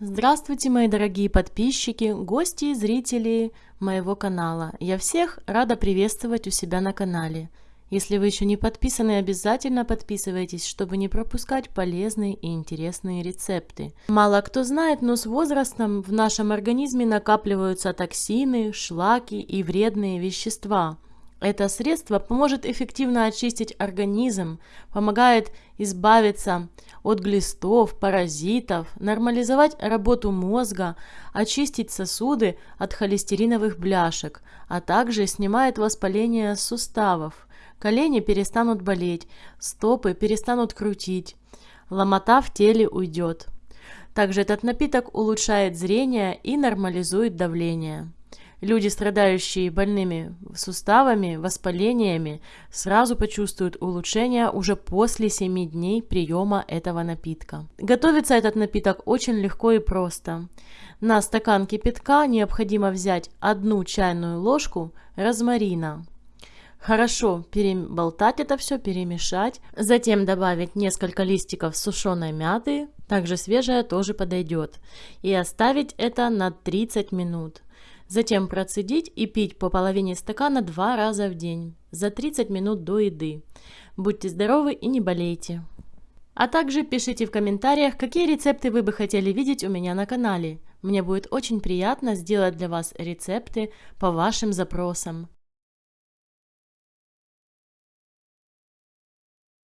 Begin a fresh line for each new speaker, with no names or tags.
Здравствуйте, мои дорогие подписчики, гости и зрители моего канала. Я всех рада приветствовать у себя на канале. Если вы еще не подписаны, обязательно подписывайтесь, чтобы не пропускать полезные и интересные рецепты. Мало кто знает, но с возрастом в нашем организме накапливаются токсины, шлаки и вредные вещества – это средство поможет эффективно очистить организм, помогает избавиться от глистов, паразитов, нормализовать работу мозга, очистить сосуды от холестериновых бляшек, а также снимает воспаление суставов. Колени перестанут болеть, стопы перестанут крутить, ломота в теле уйдет. Также этот напиток улучшает зрение и нормализует давление. Люди, страдающие больными суставами, воспалениями, сразу почувствуют улучшение уже после 7 дней приема этого напитка. Готовится этот напиток очень легко и просто. На стакан кипятка необходимо взять одну чайную ложку розмарина. Хорошо переболтать это все, перемешать. Затем добавить несколько листиков сушеной мяты, также свежая тоже подойдет. И оставить это на 30 минут. Затем процедить и пить по половине стакана два раза в день, за 30 минут до еды. Будьте здоровы и не болейте. А также пишите в комментариях, какие рецепты вы бы хотели видеть у меня на канале. Мне будет очень приятно сделать для вас рецепты по вашим запросам.